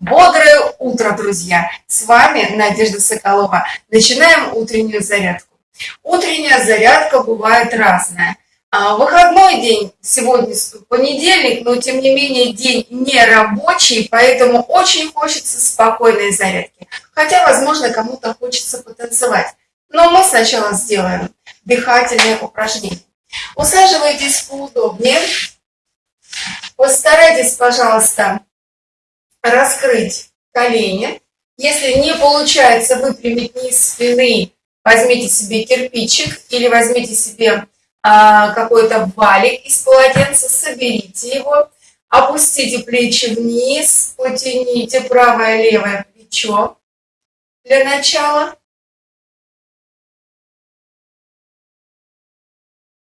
Бодрое утро, друзья! С вами Надежда Соколова. Начинаем утреннюю зарядку. Утренняя зарядка бывает разная. А, выходной день, сегодня понедельник, но тем не менее день не рабочий, поэтому очень хочется спокойной зарядки. Хотя, возможно, кому-то хочется потанцевать. Но мы сначала сделаем дыхательные упражнения. Усаживайтесь поудобнее. Постарайтесь, пожалуйста, раскрыть колени. Если не получается выпрямить низ спины, возьмите себе кирпичик или возьмите себе а, какой-то валик из полотенца, соберите его, опустите плечи вниз, потяните правое-левое плечо для начала.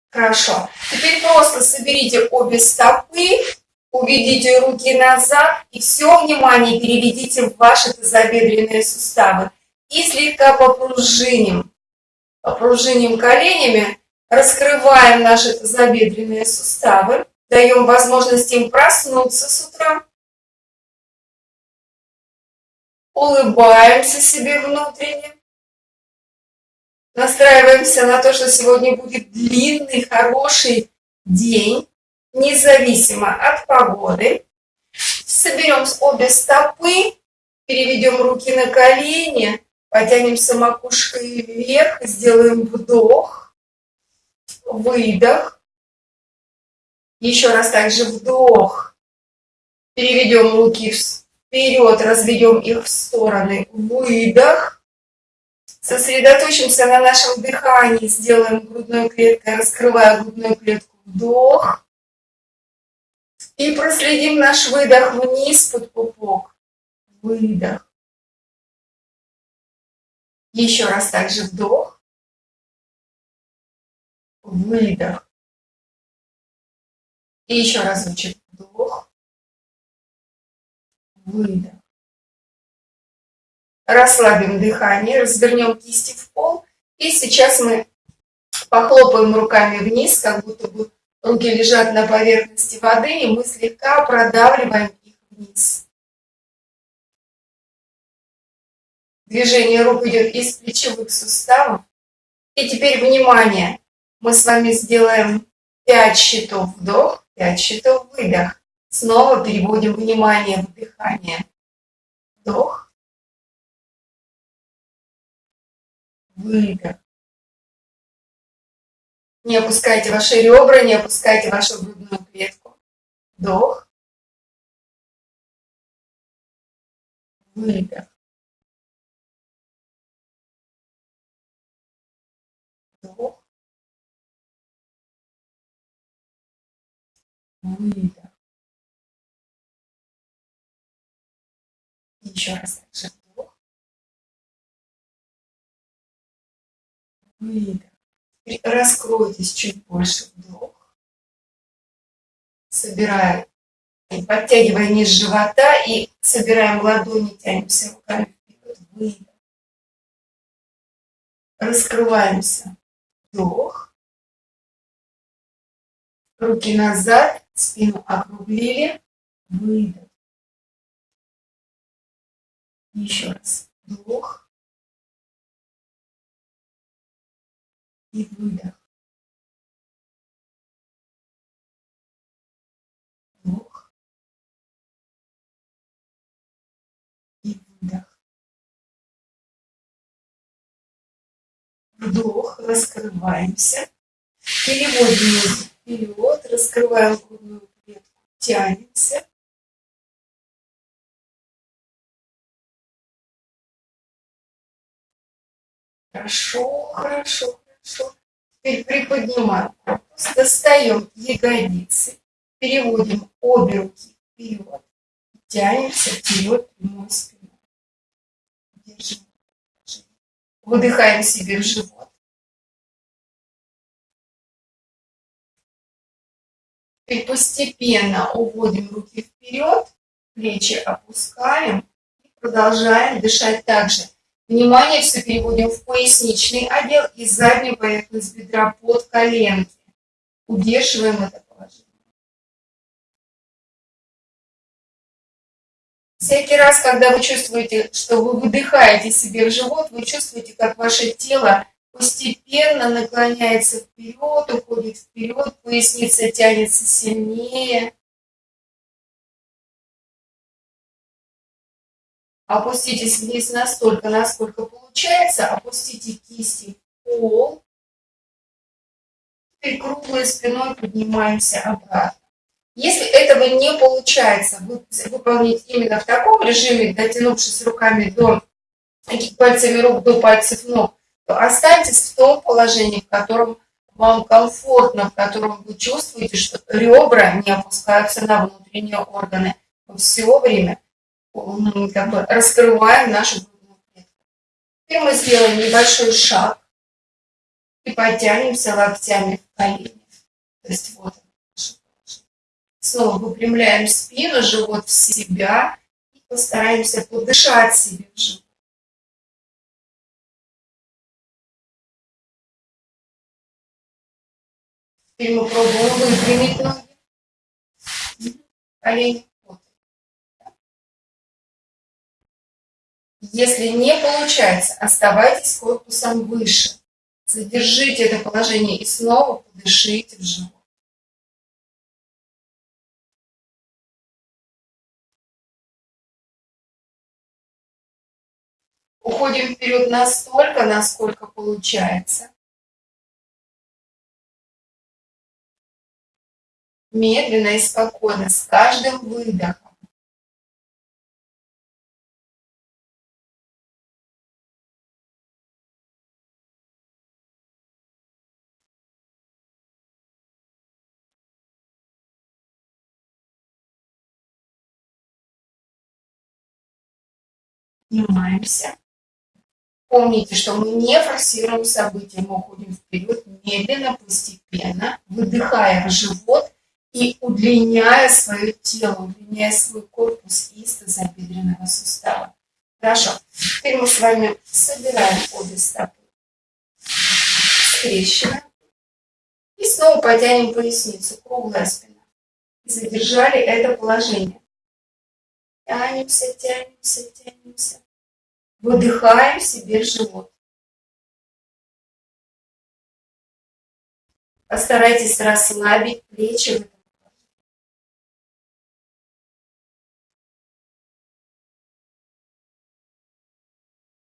Хорошо. Теперь просто соберите обе стопы Уведите руки назад и все внимание переведите в ваши тазобедренные суставы. И слегка попружиним. Попружиним коленями, раскрываем наши тазобедренные суставы, даем возможность им проснуться с утра. Улыбаемся себе внутренне. Настраиваемся на то, что сегодня будет длинный, хороший день независимо от погоды. Соберем обе стопы, переведем руки на колени, потянемся макушкой вверх, сделаем вдох, выдох. Еще раз также вдох. Переведем руки вперед, разведем их в стороны. Выдох. Сосредоточимся на нашем дыхании, сделаем грудной клеткой, раскрывая грудную клетку. Вдох. И проследим наш выдох вниз под пупок. Выдох. Еще раз также вдох. Выдох. И еще разочек вдох. Выдох. Расслабим дыхание, развернем кисти в пол. И сейчас мы похлопаем руками вниз, как будто бы Руки лежат на поверхности воды, и мы слегка продавливаем их вниз. Движение рук идет из плечевых суставов. И теперь внимание. Мы с вами сделаем 5 счетов вдох, 5 счетов выдох. Снова переводим внимание в дыхание. Вдох. Выдох. Не опускайте ваши ребра, не опускайте вашу грудную клетку. Вдох. Выдох. Вдох. Выдох. Еще раз также вдох. Выдох. Раскройтесь чуть больше вдох. Собираем, подтягивая низ живота и собираем ладони, тянемся руками вперед. Выдох. Раскрываемся. Вдох. Руки назад, спину округлили. Выдох. Еще раз. Вдох. И выдох. Вдох и выдох. Вдох, раскрываемся. Переводим вперед, раскрываем грудную клетку, тянемся. Хорошо, хорошо. Теперь приподнимаем достаем ягодицы, переводим обе руки вперед, тянемся вперед прямой спиной. Держим. Выдыхаем себе в живот. Теперь постепенно уводим руки вперед, плечи опускаем и продолжаем дышать также Внимание все переводим в поясничный отдел и заднюю поверхность бедра под коленки. Удерживаем это положение. Всякий раз, когда вы чувствуете, что вы выдыхаете себе в живот, вы чувствуете, как ваше тело постепенно наклоняется вперед, уходит вперед, поясница тянется сильнее. Опуститесь вниз настолько, насколько получается. Опустите кисти в пол. И круглой спиной поднимаемся обратно. Если этого не получается выполнить именно в таком режиме, дотянувшись руками до пальцами рук до пальцев ног, то останьтесь в том положении, в котором вам комфортно, в котором вы чувствуете, что ребра не опускаются на внутренние органы. Все время как бы раскрываем нашу грудную. Теперь мы сделаем небольшой шаг и потянемся локтями в колени. То есть вот Снова выпрямляем спину, живот в себя и постараемся подышать себе в живот. Теперь мы пробуем выпрямить ноги, колени. Если не получается, оставайтесь корпусом выше. Задержите это положение и снова подышите в живот. Уходим вперед настолько, насколько получается. Медленно и спокойно, с каждым выдохом. Поднимаемся. Помните, что мы не форсируем события, мы уходим вперед медленно, постепенно, выдыхая в живот и удлиняя свое тело, удлиняя свой корпус из тазобедренного сустава. Хорошо. Теперь мы с вами собираем обе стопы, скрещиваем и снова потянем поясницу, круглая спина. И задержали это положение. Тянемся, тянемся, тянемся. Выдыхаем себе живот. Постарайтесь расслабить плечи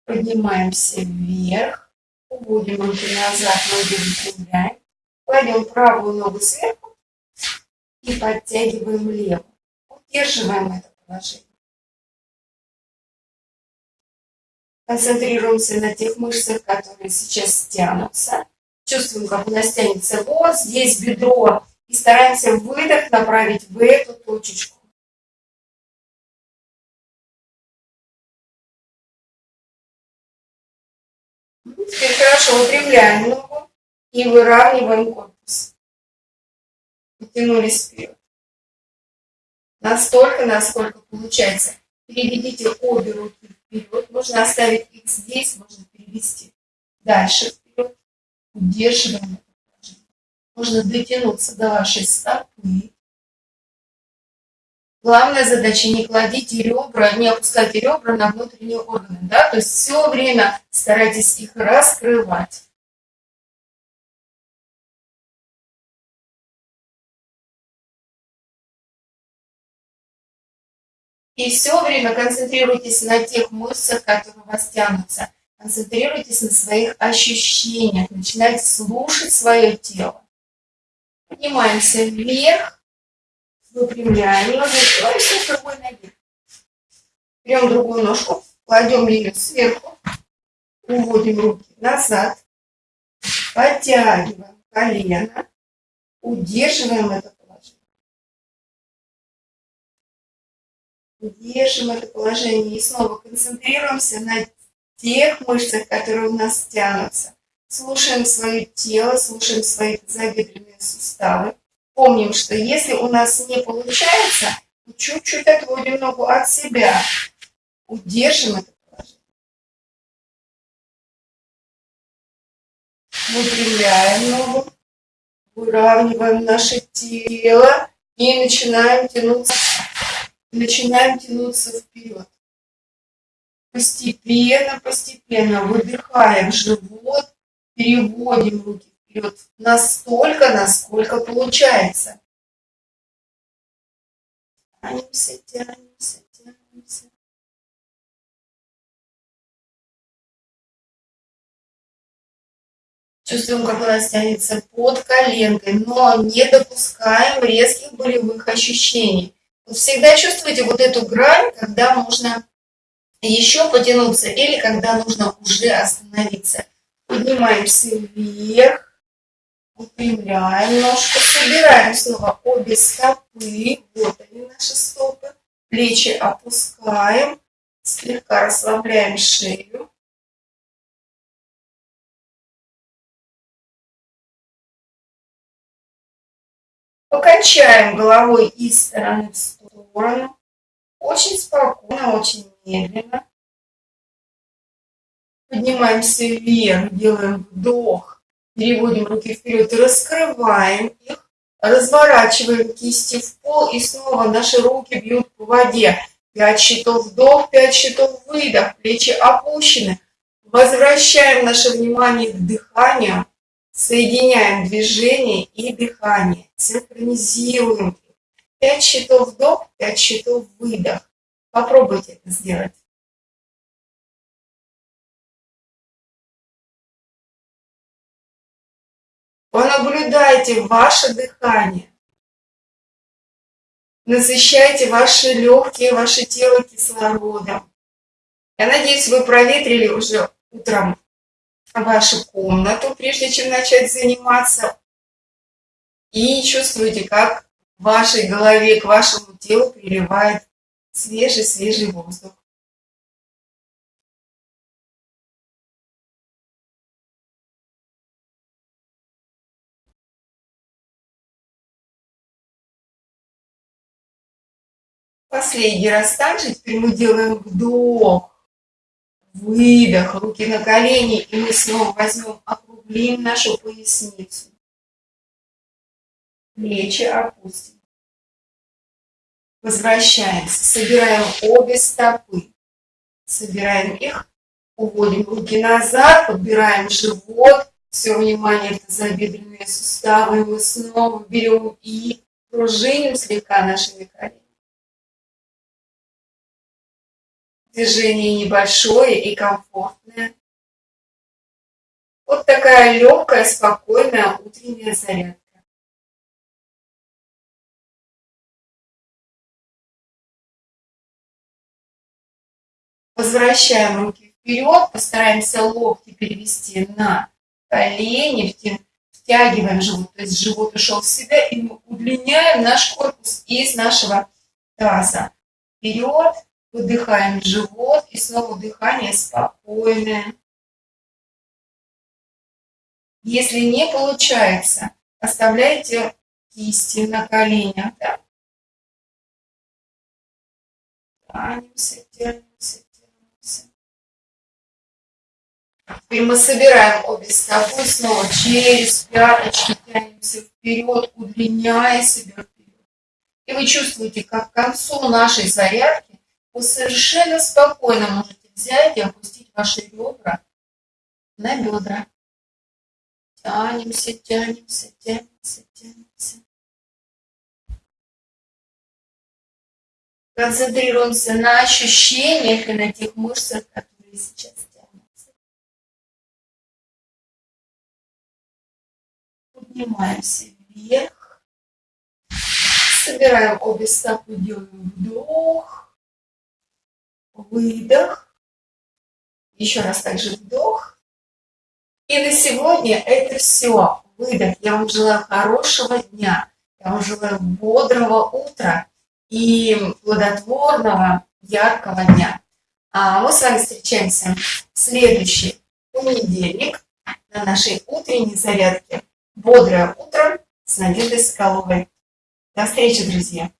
Поднимаемся вверх, уводим руки назад, ноги выпрямляем. Кладем правую ногу сверху и подтягиваем левую. Удерживаем это положение. Концентрируемся на тех мышцах, которые сейчас тянутся. Чувствуем, как у нас тянется вот здесь бедро. И стараемся выдох направить в эту точечку. Теперь хорошо выпрямляем ногу и выравниваем корпус. Потянулись вперед. Настолько, насколько получается. Переведите обе руки вперед. Можно оставить их здесь, можно перевести дальше вперед. Удерживаем. Можно дотянуться до вашей стопы. Главная задача не кладите ребра, не опускайте ребра на внутренние органы. Да? То есть все время старайтесь их раскрывать. И все время концентрируйтесь на тех мышцах, которые у вас тянутся. Концентрируйтесь на своих ощущениях. Начинайте слушать свое тело. Поднимаемся вверх. Выпрямляем. Открываемся с другой ноги. Берем другую ножку. Кладем ее сверху. Уводим руки назад. Подтягиваем колено. Удерживаем это Держим это положение и снова концентрируемся на тех мышцах, которые у нас тянутся. Слушаем свое тело, слушаем свои тазобедренные суставы. Помним, что если у нас не получается, чуть-чуть отводим ногу от себя. Удержим это положение. Выпрямляем ногу, выравниваем наше тело и начинаем тянуться начинаем тянуться вперед. Постепенно, постепенно выдыхаем живот, переводим руки вперед настолько, насколько получается. Тянемся, тянемся, тянемся. Чувствуем, как у нас тянется под коленкой, но не допускаем резких болевых ощущений. Всегда чувствуйте вот эту грань, когда можно еще потянуться или когда нужно уже остановиться. Поднимаемся вверх, выпрямляем ножку, собираем снова обе стопы, вот они наши стопы, плечи опускаем, слегка расслабляем шею. Покачаем головой из стороны в сторону. Очень спокойно, очень медленно. Поднимаемся вверх, делаем вдох, переводим руки вперед, раскрываем их, разворачиваем кисти в пол и снова наши руки бьют по воде. Пять счетов вдох, пять счетов выдох, плечи опущены. Возвращаем наше внимание к дыханию, соединяем движение и дыхание, синхронизируем. Пять счетов вдох, пять счетов выдох. Попробуйте это сделать. Понаблюдайте ваше дыхание. Насыщайте ваши легкие, ваше тело кислородом. Я надеюсь, вы проветрили уже утром вашу комнату, прежде чем начать заниматься. И чувствуете, как в вашей голове к вашему телу приливает свежий-свежий воздух. Последний раз также теперь мы делаем вдох, выдох, руки на колени, и мы снова возьмем, округлим нашу поясницу. Плечи опустим. Возвращаемся, собираем обе стопы, собираем их, уводим руки назад, подбираем живот, все внимание это забедренные суставы, мы снова берем и пружиним слегка нашими коленями. Движение небольшое и комфортное. Вот такая легкая, спокойная утренняя зарядка. Возвращаем руки вперед, постараемся локти перевести на колени, втягиваем живот, то есть живот ушел в себя, и мы удлиняем наш корпус из нашего таза. Вперед, Выдыхаем живот и снова дыхание спокойное. Если не получается, оставляйте кисти на коленях. Да? Тянемся, тянемся, тянемся. Теперь мы собираем обе стопы снова через пяточки, тянемся вперед, удлиняя себя вперед. И вы чувствуете, как к концу нашей зарядки вы совершенно спокойно можете взять и опустить ваши ребра на бедра. Тянемся, тянемся, тянемся, тянемся. Концентрируемся на ощущениях и на тех мышцах, которые сейчас тянутся. Поднимаемся вверх. Собираем обе стопы, делаем вдох выдох, еще раз также вдох. И на сегодня это все. Выдох. Я вам желаю хорошего дня. Я вам желаю бодрого утра и плодотворного, яркого дня. А мы с вами встречаемся в следующий понедельник на нашей утренней зарядке. Бодрое утро с Надеждой Соколовой. До встречи, друзья!